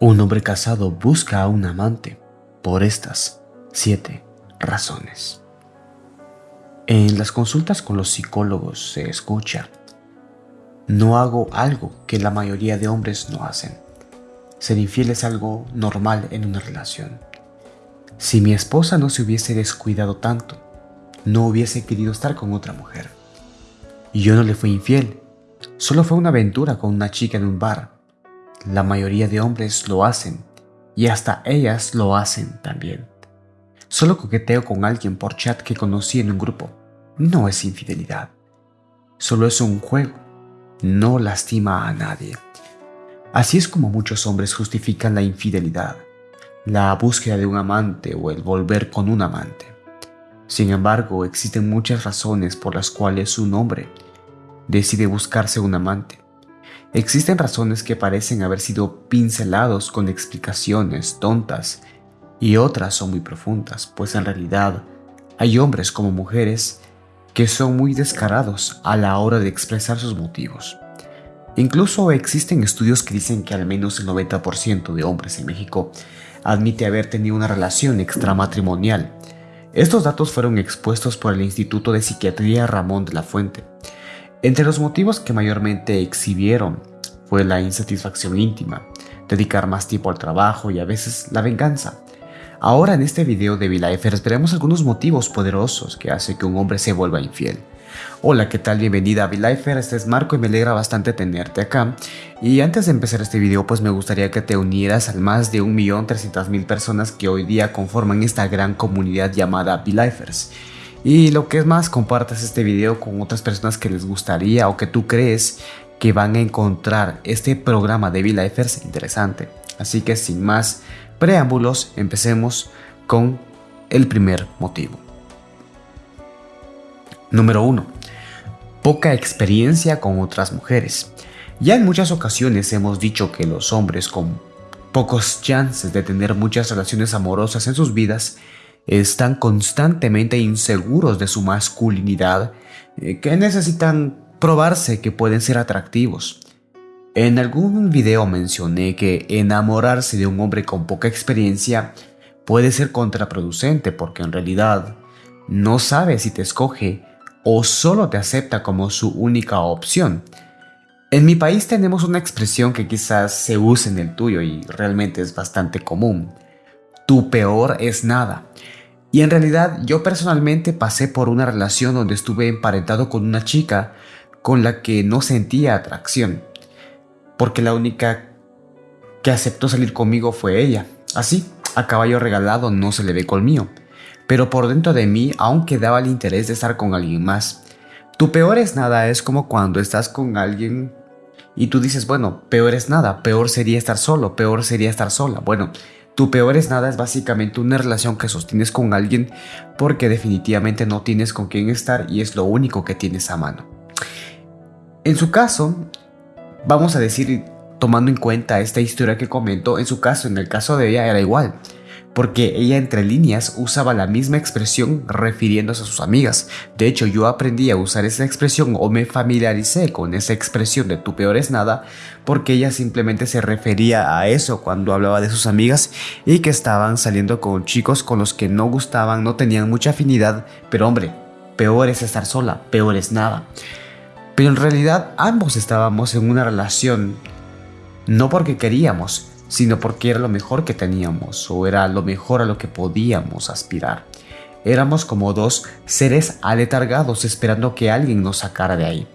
Un hombre casado busca a un amante por estas siete razones. En las consultas con los psicólogos se escucha, no hago algo que la mayoría de hombres no hacen. Ser infiel es algo normal en una relación. Si mi esposa no se hubiese descuidado tanto, no hubiese querido estar con otra mujer. Y yo no le fui infiel, solo fue una aventura con una chica en un bar la mayoría de hombres lo hacen y hasta ellas lo hacen también. Solo coqueteo con alguien por chat que conocí en un grupo. No es infidelidad. Solo es un juego. No lastima a nadie. Así es como muchos hombres justifican la infidelidad, la búsqueda de un amante o el volver con un amante. Sin embargo, existen muchas razones por las cuales un hombre decide buscarse un amante. Existen razones que parecen haber sido pincelados con explicaciones tontas y otras son muy profundas, pues en realidad hay hombres como mujeres que son muy descarados a la hora de expresar sus motivos. Incluso existen estudios que dicen que al menos el 90% de hombres en México admite haber tenido una relación extramatrimonial. Estos datos fueron expuestos por el Instituto de Psiquiatría Ramón de la Fuente, entre los motivos que mayormente exhibieron fue la insatisfacción íntima, dedicar más tiempo al trabajo y a veces la venganza. Ahora en este video de V-Lifer veremos algunos motivos poderosos que hacen que un hombre se vuelva infiel. Hola, ¿qué tal? Bienvenida a V-Lifer, este es Marco y me alegra bastante tenerte acá. Y antes de empezar este video, pues me gustaría que te unieras al más de 1.300.000 personas que hoy día conforman esta gran comunidad llamada V-Lifers. Y lo que es más, compartas este video con otras personas que les gustaría o que tú crees que van a encontrar este programa de V-Lifers interesante. Así que sin más preámbulos, empecemos con el primer motivo. Número 1. Poca experiencia con otras mujeres. Ya en muchas ocasiones hemos dicho que los hombres con pocos chances de tener muchas relaciones amorosas en sus vidas están constantemente inseguros de su masculinidad, eh, que necesitan probarse que pueden ser atractivos. En algún video mencioné que enamorarse de un hombre con poca experiencia puede ser contraproducente porque en realidad no sabe si te escoge o solo te acepta como su única opción. En mi país tenemos una expresión que quizás se use en el tuyo y realmente es bastante común. Tu peor es nada. Y en realidad yo personalmente pasé por una relación donde estuve emparentado con una chica con la que no sentía atracción, porque la única que aceptó salir conmigo fue ella. Así, a caballo regalado no se le ve colmillo, pero por dentro de mí aún quedaba el interés de estar con alguien más. Tu peor es nada es como cuando estás con alguien y tú dices, bueno, peor es nada, peor sería estar solo, peor sería estar sola. Bueno, tu peor es nada es básicamente una relación que sostienes con alguien porque definitivamente no tienes con quién estar y es lo único que tienes a mano. En su caso, vamos a decir, tomando en cuenta esta historia que comento, en su caso, en el caso de ella era igual porque ella entre líneas usaba la misma expresión refiriéndose a sus amigas. De hecho, yo aprendí a usar esa expresión o me familiaricé con esa expresión de tu peor es nada porque ella simplemente se refería a eso cuando hablaba de sus amigas y que estaban saliendo con chicos con los que no gustaban, no tenían mucha afinidad, pero hombre, peor es estar sola, peor es nada. Pero en realidad ambos estábamos en una relación no porque queríamos, sino porque era lo mejor que teníamos o era lo mejor a lo que podíamos aspirar. Éramos como dos seres aletargados esperando que alguien nos sacara de ahí.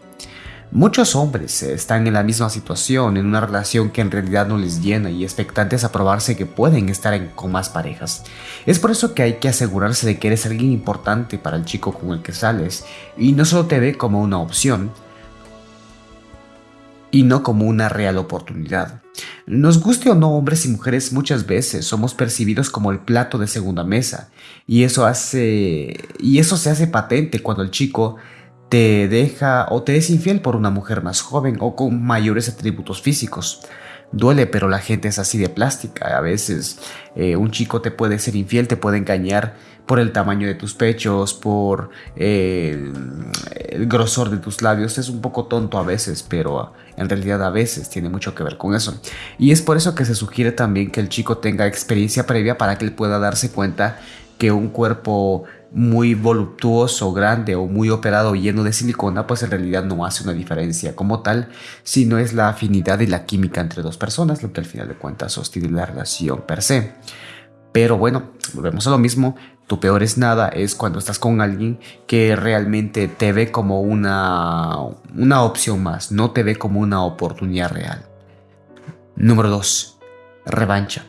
Muchos hombres están en la misma situación, en una relación que en realidad no les llena y expectantes a probarse que pueden estar con más parejas. Es por eso que hay que asegurarse de que eres alguien importante para el chico con el que sales y no solo te ve como una opción, y no como una real oportunidad. Nos guste o no, hombres y mujeres muchas veces somos percibidos como el plato de segunda mesa y eso hace y eso se hace patente cuando el chico te deja o te es infiel por una mujer más joven o con mayores atributos físicos. Duele, pero la gente es así de plástica. A veces eh, un chico te puede ser infiel, te puede engañar por el tamaño de tus pechos, por eh, el grosor de tus labios. Es un poco tonto a veces, pero en realidad a veces tiene mucho que ver con eso. Y es por eso que se sugiere también que el chico tenga experiencia previa para que él pueda darse cuenta que un cuerpo muy voluptuoso, grande o muy operado lleno de silicona, pues en realidad no hace una diferencia como tal, sino es la afinidad y la química entre dos personas lo que al final de cuentas sostiene la relación per se. Pero bueno, volvemos a lo mismo, tu peor es nada es cuando estás con alguien que realmente te ve como una, una opción más, no te ve como una oportunidad real. Número 2. Revancha.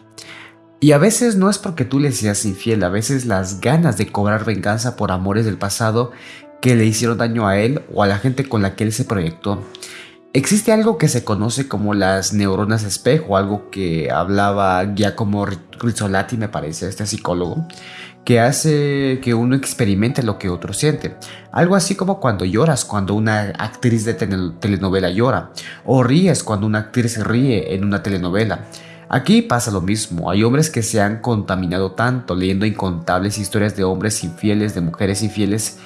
Y a veces no es porque tú le seas infiel, a veces las ganas de cobrar venganza por amores del pasado que le hicieron daño a él o a la gente con la que él se proyectó. Existe algo que se conoce como las neuronas espejo, algo que hablaba Giacomo Rizzolatti, me parece, este psicólogo, que hace que uno experimente lo que otro siente. Algo así como cuando lloras, cuando una actriz de telenovela llora, o ríes cuando una actriz ríe en una telenovela. Aquí pasa lo mismo, hay hombres que se han contaminado tanto leyendo incontables historias de hombres infieles, de mujeres infieles,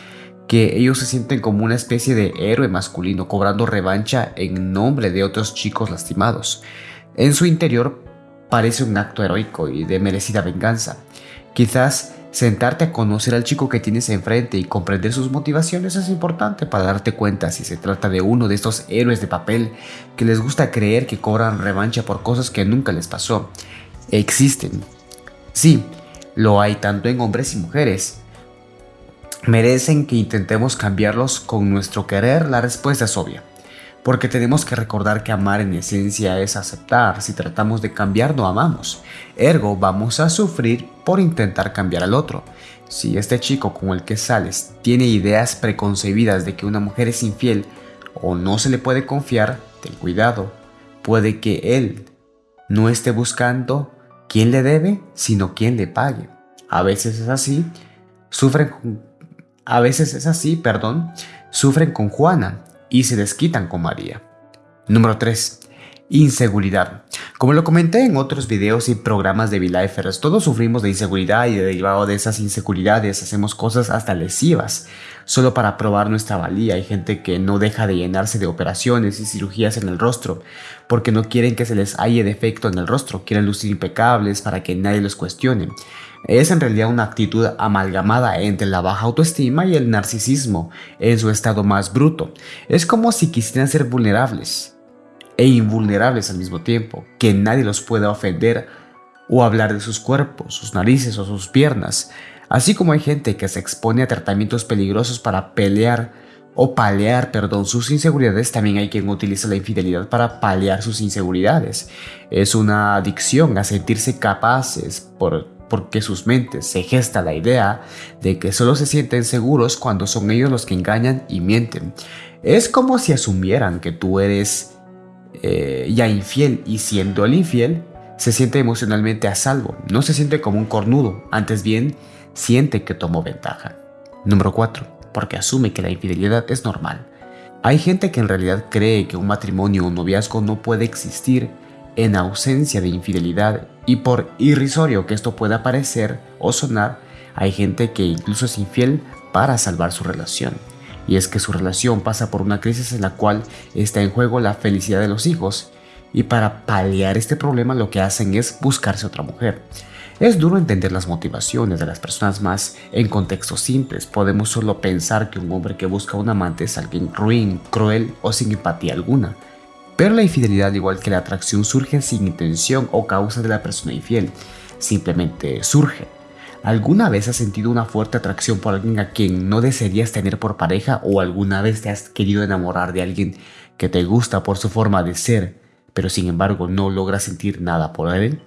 que ellos se sienten como una especie de héroe masculino cobrando revancha en nombre de otros chicos lastimados. En su interior parece un acto heroico y de merecida venganza. Quizás Sentarte a conocer al chico que tienes enfrente y comprender sus motivaciones es importante para darte cuenta si se trata de uno de estos héroes de papel que les gusta creer que cobran revancha por cosas que nunca les pasó. Existen. Sí, lo hay tanto en hombres y mujeres. ¿Merecen que intentemos cambiarlos con nuestro querer? La respuesta es obvia porque tenemos que recordar que amar en esencia es aceptar. Si tratamos de cambiar, no amamos. Ergo, vamos a sufrir por intentar cambiar al otro. Si este chico con el que sales tiene ideas preconcebidas de que una mujer es infiel o no se le puede confiar, ten cuidado. Puede que él no esté buscando quién le debe, sino quién le pague. A veces es así. Sufren a veces es así, perdón. Sufren con Juana, y se desquitan con María. Número 3. Inseguridad. Como lo comenté en otros videos y programas de V-Lifers, todos sufrimos de inseguridad y derivado de esas inseguridades hacemos cosas hasta lesivas, solo para probar nuestra valía. Hay gente que no deja de llenarse de operaciones y cirugías en el rostro, porque no quieren que se les halle defecto en el rostro, quieren lucir impecables para que nadie los cuestione. Es en realidad una actitud amalgamada entre la baja autoestima y el narcisismo en su estado más bruto. Es como si quisieran ser vulnerables e invulnerables al mismo tiempo, que nadie los pueda ofender o hablar de sus cuerpos, sus narices o sus piernas. Así como hay gente que se expone a tratamientos peligrosos para pelear o paliar, perdón, sus inseguridades, también hay quien utiliza la infidelidad para paliar sus inseguridades. Es una adicción a sentirse capaces por porque sus mentes se gesta la idea de que solo se sienten seguros cuando son ellos los que engañan y mienten. Es como si asumieran que tú eres eh, ya infiel y siendo el infiel, se siente emocionalmente a salvo, no se siente como un cornudo, antes bien siente que tomó ventaja. Número 4. Porque asume que la infidelidad es normal. Hay gente que en realidad cree que un matrimonio o un noviazgo no puede existir en ausencia de infidelidad y por irrisorio que esto pueda parecer o sonar, hay gente que incluso es infiel para salvar su relación. Y es que su relación pasa por una crisis en la cual está en juego la felicidad de los hijos y para paliar este problema lo que hacen es buscarse otra mujer. Es duro entender las motivaciones de las personas más en contextos simples. Podemos solo pensar que un hombre que busca un amante es alguien ruin, cruel o sin empatía alguna. Pero la infidelidad, igual que la atracción, surge sin intención o causa de la persona infiel. Simplemente surge. ¿Alguna vez has sentido una fuerte atracción por alguien a quien no desearías tener por pareja o alguna vez te has querido enamorar de alguien que te gusta por su forma de ser, pero sin embargo no logras sentir nada por él?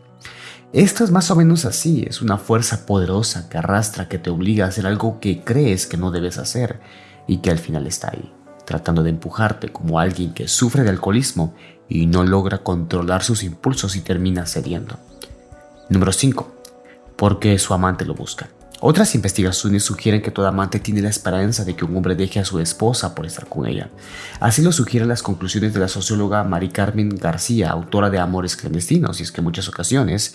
Esto es más o menos así, es una fuerza poderosa que arrastra, que te obliga a hacer algo que crees que no debes hacer y que al final está ahí tratando de empujarte como alguien que sufre de alcoholismo y no logra controlar sus impulsos y termina cediendo. Número 5. Porque su amante lo busca. Otras investigaciones sugieren que todo amante tiene la esperanza de que un hombre deje a su esposa por estar con ella. Así lo sugieren las conclusiones de la socióloga Mari Carmen García, autora de Amores clandestinos, y es que en muchas ocasiones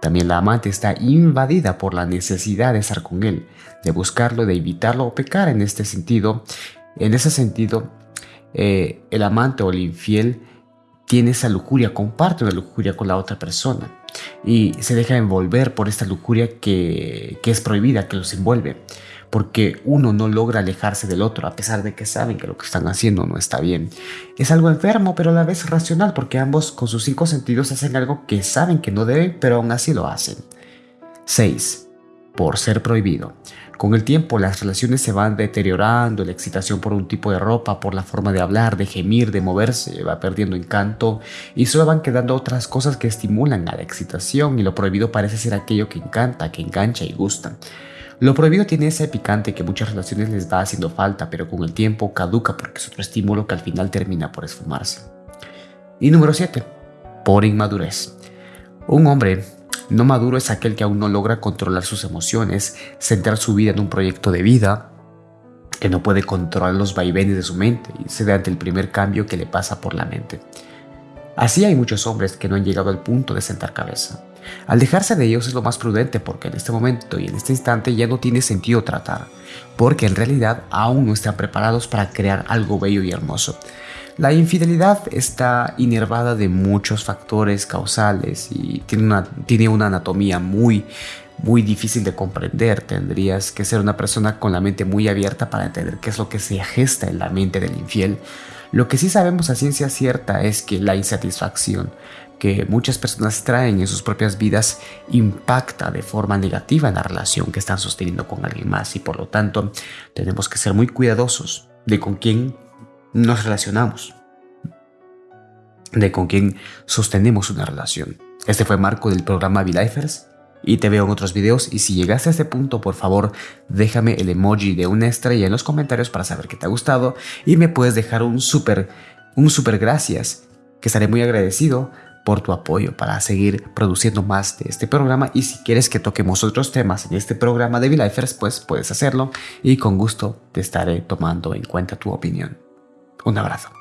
También la amante está invadida por la necesidad de estar con él, de buscarlo, de evitarlo o pecar en este sentido. En ese sentido, eh, el amante o el infiel tiene esa lujuria, comparte una lujuria con la otra persona y se deja envolver por esta lujuria que, que es prohibida, que los envuelve porque uno no logra alejarse del otro a pesar de que saben que lo que están haciendo no está bien. Es algo enfermo pero a la vez racional porque ambos con sus cinco sentidos hacen algo que saben que no deben pero aún así lo hacen. 6. Por ser prohibido. Con el tiempo las relaciones se van deteriorando, la excitación por un tipo de ropa, por la forma de hablar, de gemir, de moverse, va perdiendo encanto y solo van quedando otras cosas que estimulan a la excitación y lo prohibido parece ser aquello que encanta, que engancha y gusta. Lo prohibido tiene ese picante que muchas relaciones les va haciendo falta, pero con el tiempo caduca porque es otro estímulo que al final termina por esfumarse. Y número 7. Por inmadurez. Un hombre no maduro es aquel que aún no logra controlar sus emociones, centrar su vida en un proyecto de vida, que no puede controlar los vaivenes de su mente y se da ante el primer cambio que le pasa por la mente. Así hay muchos hombres que no han llegado al punto de sentar cabeza. Alejarse de ellos es lo más prudente porque en este momento y en este instante ya no tiene sentido tratar, porque en realidad aún no están preparados para crear algo bello y hermoso. La infidelidad está inervada de muchos factores causales y tiene una, tiene una anatomía muy, muy difícil de comprender. Tendrías que ser una persona con la mente muy abierta para entender qué es lo que se gesta en la mente del infiel. Lo que sí sabemos a ciencia cierta es que la insatisfacción que muchas personas traen en sus propias vidas impacta de forma negativa en la relación que están sosteniendo con alguien más y por lo tanto tenemos que ser muy cuidadosos de con quién nos relacionamos, de con quién sostenemos una relación. Este fue Marco del programa V-Lifers y te veo en otros videos y si llegaste a este punto por favor déjame el emoji de una estrella en los comentarios para saber que te ha gustado y me puedes dejar un super un super gracias que estaré muy agradecido por tu apoyo para seguir produciendo más de este programa y si quieres que toquemos otros temas en este programa de V-Lifers pues puedes hacerlo y con gusto te estaré tomando en cuenta tu opinión. Un abrazo.